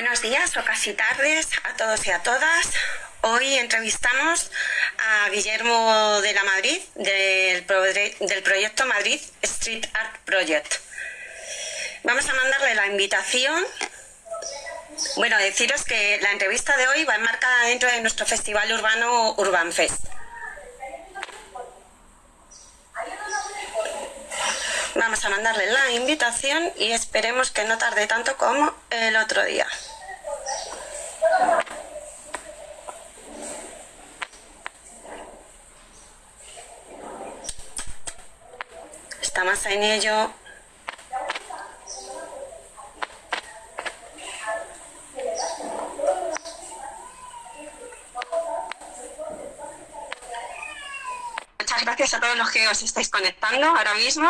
Buenos días o casi tardes a todos y a todas. Hoy entrevistamos a Guillermo de la Madrid del, proyecto Madrid Street Art Project. Vamos a mandarle la invitación. Bueno, deciros que la entrevista de hoy va enmarcada dentro de nuestro festival urbano Urban Fest. Vamos a mandarle la invitación y esperemos que no tarde tanto como el otro día. Estamos en ello. Muchas gracias a todos los que os estáis conectando ahora mismo.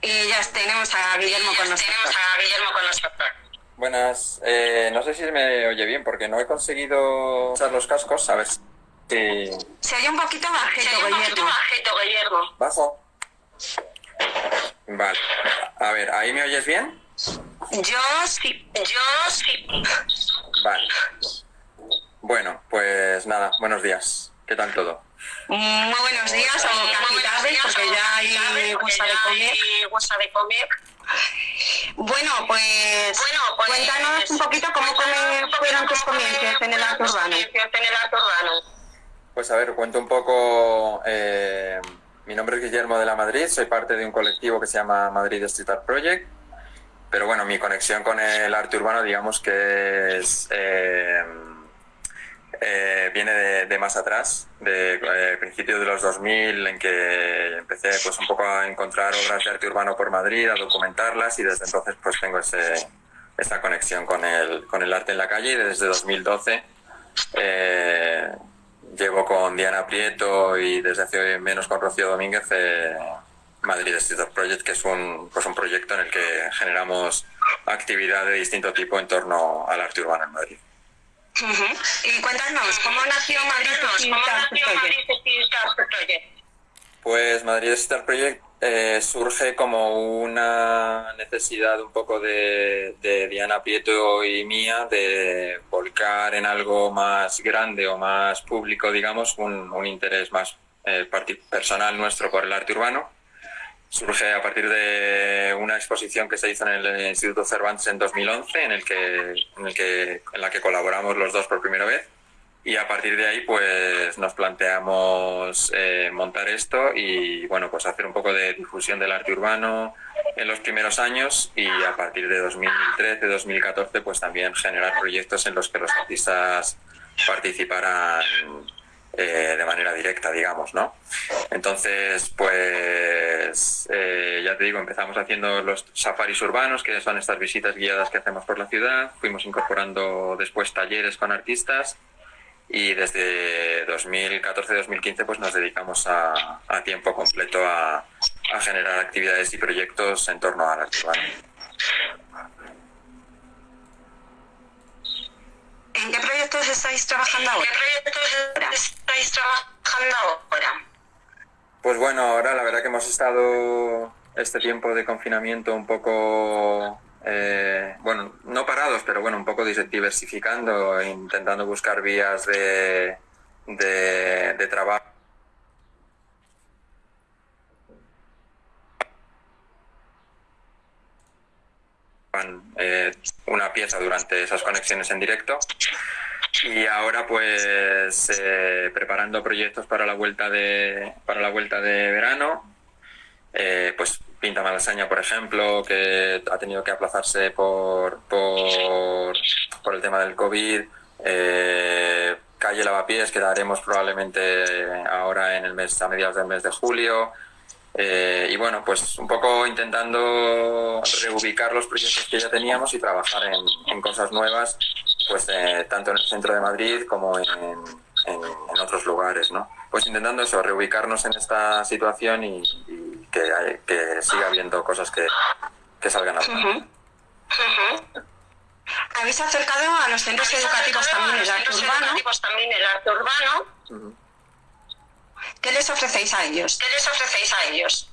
Y ya tenemos a Guillermo con nosotros. a Guillermo con nosotros. Buenas, eh, no sé si me oye bien porque no he conseguido usar los cascos, a ver si... Se oye un poquito bajito, Se oye un poquito bajito, Guillermo. ¿Bajo? Vale. A ver, ¿ahí me oyes bien? Yo sí. Yo sí. Vale. Bueno, pues nada, buenos días. ¿Qué tal todo? Muy buenos días, o casi tarde, porque ya hay gusta de comer. Bueno, pues, Bueno, pues, cuéntanos un poquito cómo come- fueron tus comienzos en el arte urbano. En el arte urbano. Pues a ver, cuento un poco. eh, mi nombre es Guillermo de la Madrid, soy parte de un colectivo que se llama Madrid Street Art Project. Pero bueno, mi conexión con el arte urbano, digamos que es. eh, eh, viene de, más atrás, de eh, principios de los 2000, en que empecé pues un poco a encontrar obras de arte urbano por Madrid, a documentarlas y desde entonces pues tengo ese, esa conexión con el, con el arte en la calle y desde 2012 eh, llevo con Diana Prieto y desde hace menos con Rocío Domínguez eh, Madrid Street Art Project, que es un, pues un proyecto en el que generamos actividad de distinto tipo en torno al arte urbano en Madrid. Y cuéntanos, ¿cómo nació Madrid Cuéntanos, Street ¿Cómo Art nació Project? Pues Madrid Star Project eh, surge como una necesidad un poco de, de Diana Prieto y mía de volcar en algo más grande o más público, digamos, un, un interés más eh, parti- personal nuestro por el arte urbano. Surge a partir de una exposición que se hizo en el Instituto Cervantes en 2011, en, el que, en, el que, en la que colaboramos los dos por primera vez. Y a partir de ahí, pues nos planteamos eh, montar esto y, bueno, pues hacer un poco de difusión del arte urbano en los primeros años y a partir de 2013, 2014, pues también generar proyectos en los que los artistas participaran eh, de manera directa, digamos, ¿no? Entonces, pues, eh, ya te digo, empezamos haciendo los safaris urbanos, que son estas visitas guiadas que hacemos por la ciudad. Fuimos incorporando después talleres con artistas y desde 2014-2015 pues nos dedicamos a, a tiempo completo a, a generar actividades y proyectos en torno al arte urbano. ¿En qué proyectos estáis trabajando ¿Qué ahora? proyectos estáis trabajando ahora? Pues bueno, ahora la verdad que hemos estado este tiempo de confinamiento un poco, eh, bueno, no parados, pero bueno, un poco diversificando, intentando buscar vías de, de, de trabajo. eh, una pieza durante esas conexiones en directo y ahora pues eh, preparando proyectos para la vuelta de para la vuelta de verano Eh, pues Pinta Malasaña por ejemplo que ha tenido que aplazarse por por, por el tema del COVID. Eh, calle Lavapiés que daremos probablemente ahora en el mes a mediados del mes de julio. Eh, y bueno, pues un poco intentando reubicar los proyectos que ya teníamos y trabajar en, en cosas nuevas, pues eh, tanto en el centro de Madrid como en, en- en otros lugares, ¿no? Pues intentando eso, reubicarnos en esta situación y, y que, hay- que siga habiendo cosas que, que salgan a Ujú. Habéis acercado a los centros educativos también el arte urbano. educativos también el arte urbano. Ujú. ¿Qué les ofrecéis a ellos? ¿Qué les ofrecéis a ellos?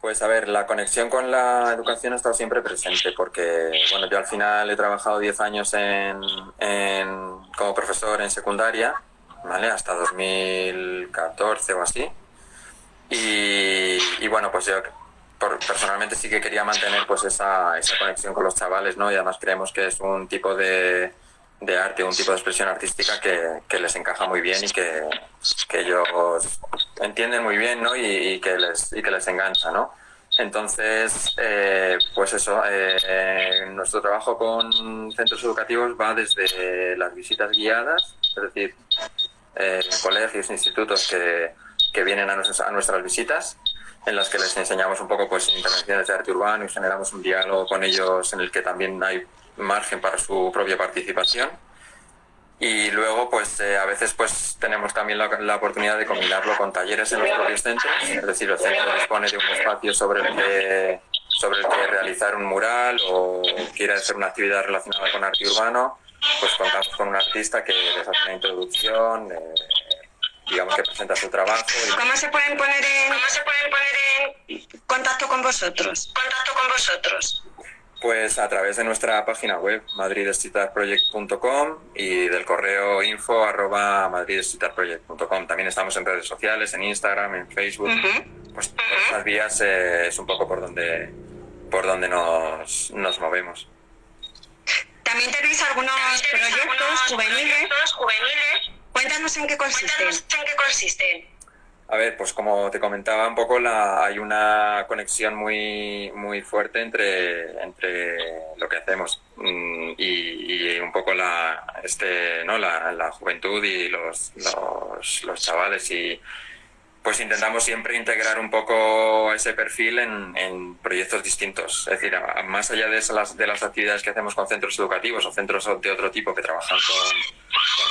Pues a ver, la conexión con la educación ha estado siempre presente porque, bueno, yo al final he trabajado 10 años en, como profesor en secundaria, ¿vale? Hasta 2014 o así. Y, y bueno, pues yo por, personalmente sí que quería mantener pues esa, esa conexión con los chavales, ¿no? Y además creemos que es un tipo de, de arte, un tipo de expresión artística que, que les encaja muy bien y que, que ellos entienden muy bien ¿no? y, y, que les, y que les engancha. ¿no? Entonces, eh, pues eso, eh, nuestro trabajo con centros educativos va desde las visitas guiadas, es decir, eh, colegios, institutos que, que vienen a nuestras, a nuestras visitas, en las que les enseñamos un poco pues intervenciones de arte urbano y generamos un diálogo con ellos en el que también hay margen para su propia participación. Y luego, pues eh, a veces pues tenemos también la, la, oportunidad de combinarlo con talleres en los propios centros, es decir, el centro dispone de un espacio sobre el que, sobre el que realizar un mural o quiere hacer una actividad relacionada con arte urbano, pues contamos con un artista que les hace una introducción, eh, digamos que presenta su trabajo. Y... ¿Cómo se pueden poner en, ¿Cómo se pueden poner en contacto con vosotros? Contacto con vosotros. Pues a través de nuestra página web madridstreetartproject.com y del correo info arroba madridstreetartproject.com. También estamos en redes sociales, en Instagram, en Facebook. Uh -huh. Pues por esas vías eh, es un poco por donde, por donde nos, nos movemos. También tenéis algunos ¿Tenéis proyectos algunos juveniles. proyectos juveniles. Cuéntanos en qué consisten. Cuéntanos en qué consisten. A ver, pues como te comentaba un poco, la, hay una conexión muy, muy fuerte entre, entre lo que hacemos mm, y, y, un poco la, este, ¿no? la, la juventud y los, los, los, chavales. Y pues intentamos siempre integrar un poco ese perfil en, proyectos distintos. Es decir, más allá de, esas, de las actividades que hacemos con centros educativos o centros de otro tipo que trabajan con,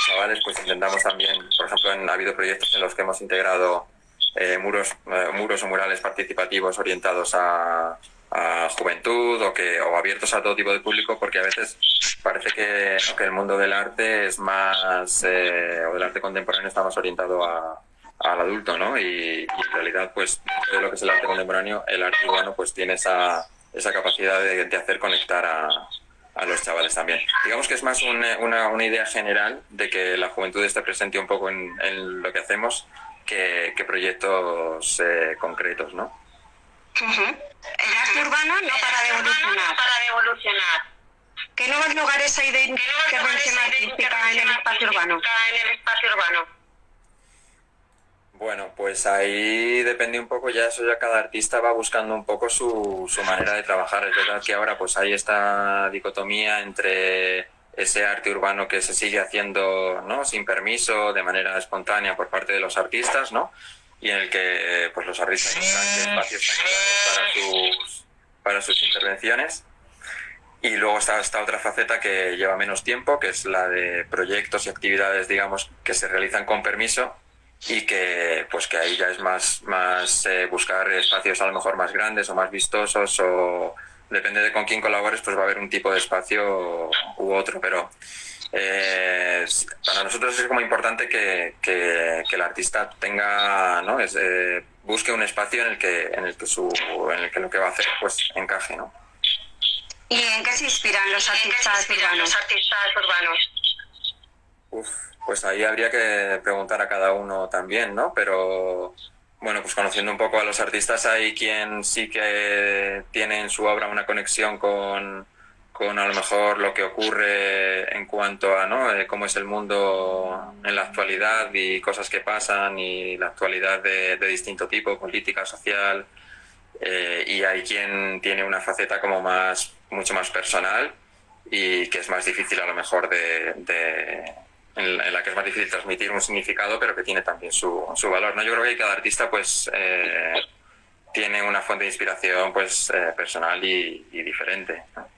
chavales, pues intentamos también, por ejemplo, en, ha habido proyectos en los que hemos integrado eh, muros, eh, muros o murales participativos orientados a, juventud o, que, o abiertos a todo tipo de público, porque a veces parece que el mundo del arte es más, eh, o del arte contemporáneo está más orientado a, al adulto, ¿no? Y, y, en realidad, pues, dentro de lo que es el arte contemporáneo, el arte urbano, pues, tiene esa, esa capacidad de, de hacer conectar a, a los chavales también. Digamos que es más un, una, una, idea general de que la juventud esté presente un poco en, en lo que hacemos que, que proyectos eh, concretos, ¿no? Uh -huh. El arte urbano no para de evolucionar. No para de evolucionar. ¿Qué nuevos lugares hay de intervención artística en el espacio urbano? En el espacio urbano. Bueno, pues ahí depende un poco, ya eso ya cada artista va buscando un poco su, su manera de trabajar. Es verdad que ahora pues hay esta dicotomía entre ese arte urbano que se sigue haciendo ¿no? sin permiso, de manera espontánea por parte de los artistas, ¿no? Y en el que pues los artistas buscan espacios para sus, para sus intervenciones. Y luego está esta otra faceta que lleva menos tiempo, que es la de proyectos y actividades, digamos, que se realizan con permiso y que pues que ahí ya es más, más eh, buscar espacios a lo mejor más grandes o más vistosos o depende de con quién colabores pues va a haber un tipo de espacio u otro pero eh, para nosotros es como importante que, que, que el artista tenga ¿no? es, eh, busque un espacio en el que en el que su en el que lo que va a hacer pues encaje ¿no? ¿Y en qué se inspiran los artistas se inspiran urbanos? Los artistas urbanos? Uf, pues ahí habría que preguntar a cada uno también, ¿no? Pero bueno, pues conociendo un poco a los artistas, hay quien sí que tiene en su obra una conexión con, con a lo mejor lo que ocurre en cuanto a ¿no? Eh, cómo es el mundo en la actualidad y cosas que pasan y la actualidad de, distinto tipo, política, social. Eh, y hay quien tiene una faceta como más, mucho más personal y que es más difícil a lo mejor de en la que es más difícil transmitir un significado, pero que tiene también su, su valor. ¿no? Yo creo que cada artista pues, eh, tiene una fuente de inspiración pues, eh, personal y, y diferente. ¿no?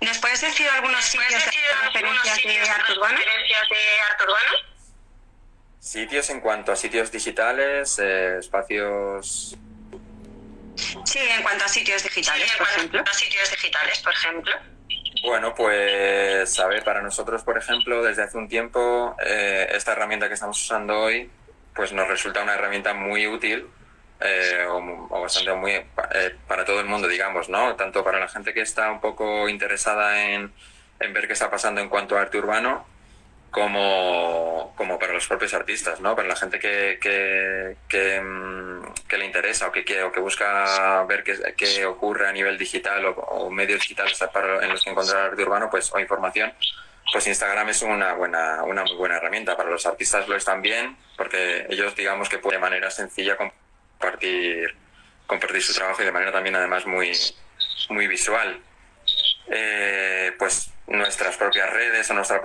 ¿Nos puedes decir algunos sitios decir de referencias de arte urbano? de arte urbano? Sitios en cuanto a sitios digitales, eh, espacios... Sí, en cuanto a sitios digitales, sí, por ejemplo. A sitios digitales, por ejemplo. Bueno, pues ver, para nosotros, por ejemplo, desde hace un tiempo, eh, esta herramienta que estamos usando hoy, pues nos resulta una herramienta muy útil eh, o, bastante muy eh, para todo el mundo, digamos, ¿no? Tanto para la gente que está un poco interesada en ver qué está pasando en cuanto a arte urbano, como, como para los propios artistas, ¿no? Para la gente que, que, que, mm, le interesa o que, quiere, o que busca ver qué, qué ocurre a nivel digital o, medios digitales para, en los que encontrar arte urbano pues, o información, pues Instagram es una buena una muy buena herramienta. Para los artistas lo es también, porque ellos digamos que pueden de manera sencilla compartir, compartir su trabajo y de manera también además muy, muy visual. Eh, pues nuestras propias redes o nuestra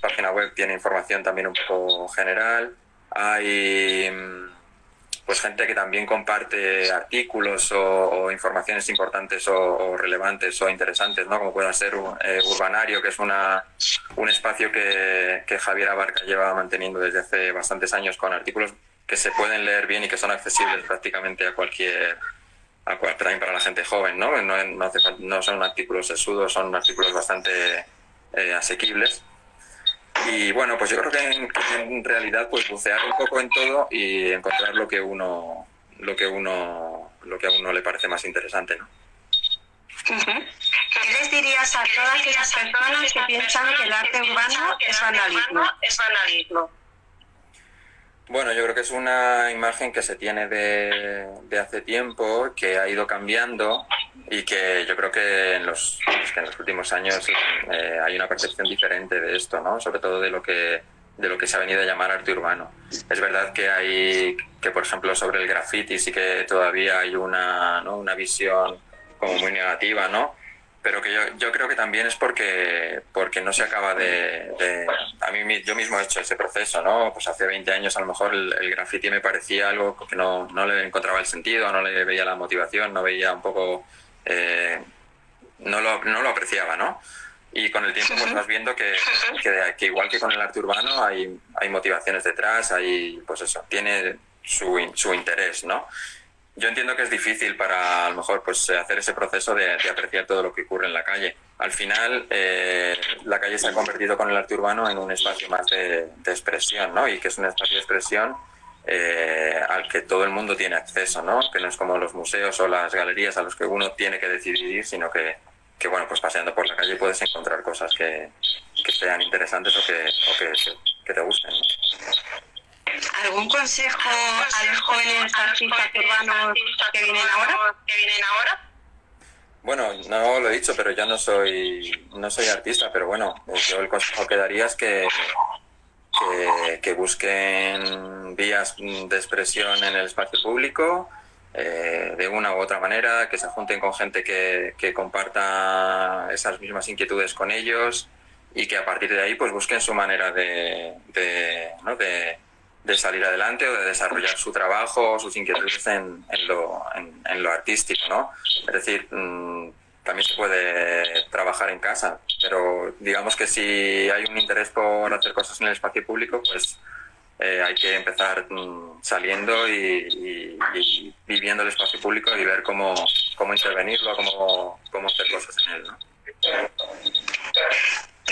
página web tiene información también un poco general. Hay mm, pues gente que también comparte artículos o, informaciones importantes o, relevantes o interesantes, ¿no? como pueda ser eh, Urbanario, que es una, un espacio que, que Javier Abarca lleva manteniendo desde hace bastantes años con artículos que se pueden leer bien y que son accesibles prácticamente a cualquier también para la gente joven, ¿no? No, son artículos sesudos, son artículos bastante eh, asequibles. Y bueno, pues yo creo que en, realidad pues bucear un poco en todo y encontrar lo que uno lo que uno lo que a uno le parece más interesante, ¿no? ¿Qué les dirías a todas esas personas que piensan que el arte urbano es vandalismo? Bueno, yo creo que es una imagen que se tiene de, hace tiempo, que ha ido cambiando y que yo creo que en los, en los últimos años eh, hay una percepción diferente de esto, ¿no? Sobre todo de lo que de lo que se ha venido a llamar arte urbano. Es verdad que hay que, por ejemplo, sobre el graffiti sí que todavía hay una, ¿no? una visión como muy negativa, ¿no? Pero que yo, yo creo que también es porque, porque no se acaba de, A mí yo mismo he hecho ese proceso, ¿no? Pues hace 20 años a lo mejor el, el graffiti me parecía algo que no, no, le encontraba el sentido, no le veía la motivación, no veía un poco... Eh, no, lo, no lo apreciaba, ¿no? Y con el tiempo pues vas viendo que, que, que, igual que con el arte urbano hay, hay motivaciones detrás, hay, pues eso, tiene su, su interés, ¿no? Yo entiendo que es difícil para a lo mejor pues hacer ese proceso de, apreciar todo lo que ocurre en la calle. Al final, eh, la calle se ha convertido con el arte urbano en un espacio más de, expresión, ¿no? Y que es un espacio de expresión eh, al que todo el mundo tiene acceso, ¿no? Que no es como los museos o las galerías a los que uno tiene que decidir sino que, que bueno, pues paseando por la calle puedes encontrar cosas que, que sean interesantes o que, o que, que te gusten. ¿Algún consejo a los jóvenes artistas urbanos que vienen ahora? Que vienen ahora? Bueno, no lo he dicho, pero yo no soy no soy artista, pero bueno, yo el consejo que daría es que, que, busquen vías de expresión en el espacio público, eh, de una u otra manera, que se junten con gente que, que comparta esas mismas inquietudes con ellos y que a partir de ahí pues busquen su manera de, de, ¿no? de de salir adelante o de desarrollar su trabajo o sus inquietudes en, en, lo, en, lo, artístico, ¿no? Es decir, mm, también se puede trabajar en casa, pero digamos que si hay un interés por hacer cosas en el espacio público, pues eh, hay que empezar mm, saliendo y, viviendo el espacio público y ver cómo, cómo intervenirlo, cómo, cómo hacer cosas en él, ¿no?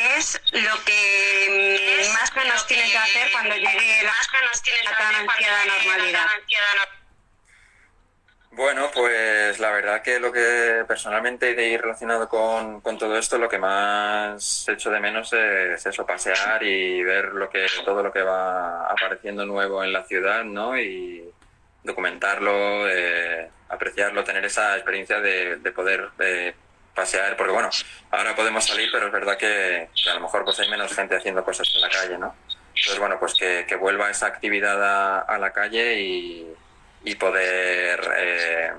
¿Qué es lo que más nos tiene que hacer cuando llegue la, la tan ansiada normalidad? Bueno, pues la verdad que lo que personalmente de ir relacionado con, con, todo esto, lo que más echo de menos es eso, pasear y ver lo que todo lo que va apareciendo nuevo en la ciudad, ¿no? Y documentarlo, eh, apreciarlo, tener esa experiencia de, de poder eh, pasear, porque bueno, ahora podemos salir, pero es verdad que, a lo mejor pues hay menos gente haciendo cosas en la calle, ¿no? Entonces, bueno, pues que, vuelva esa actividad a, la calle y, y poder, eh,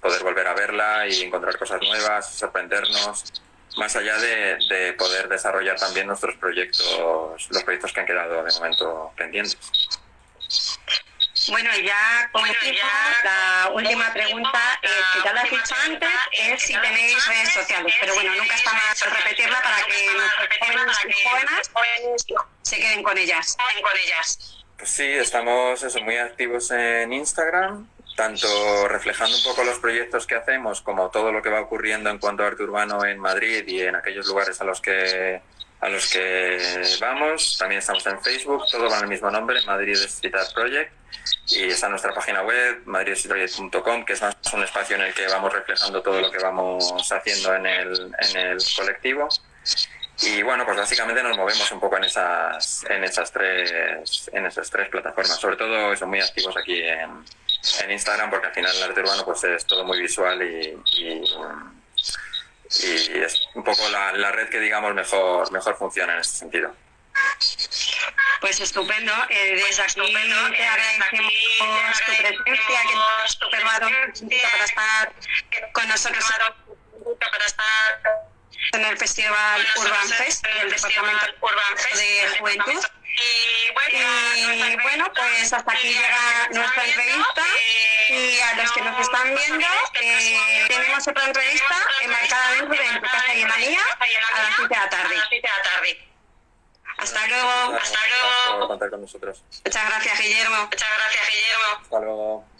poder volver a verla y encontrar cosas nuevas, sorprendernos, más allá de, poder desarrollar también nuestros proyectos, los proyectos que han quedado de momento pendientes. Bueno, ya como la última pregunta, eh, que ya la he dicho antes, es si tenéis redes sociales, pero bueno, nunca está mal repetirla para que nuestros jóvenes jóvenes se queden con ellas. Pues sí, estamos eso, muy activos en Instagram, tanto reflejando un poco los proyectos que hacemos como todo lo que va ocurriendo en cuanto a arte urbano en Madrid y en aquellos lugares a los que a los que vamos. También estamos en Facebook, todo con el mismo nombre, Madrid Street Art Project. Y está nuestra página web, madridstreetproject.com, que es más un espacio en el que vamos reflejando todo lo que vamos haciendo en el, en el colectivo. Y bueno, pues básicamente nos movemos un poco en esas, en esas tres, en esas tres plataformas. Sobre todo son muy activos aquí en, en Instagram, porque al final el arte urbano pues es todo muy visual y, y, y es un poco la, la, red que digamos mejor, mejor funciona en este sentido. Pues estupendo. Eh, desde aquí estupendo. te agradecemos tu presencia, que nos has tomado para estar con nosotros para estar en el Festival Urban Fest del Departamento Urban Fest de Juventud. Y bueno, y bueno, pues hasta aquí llega nuestra entrevista y a los que nos están viendo eh, tenemos otra entrevista enmarcada dentro de casa y manía a las 7 de la tarde. Hasta luego. Hasta luego. Por contar con nosotros. Muchas gracias, Guillermo. Muchas gracias, Guillermo. Hasta luego.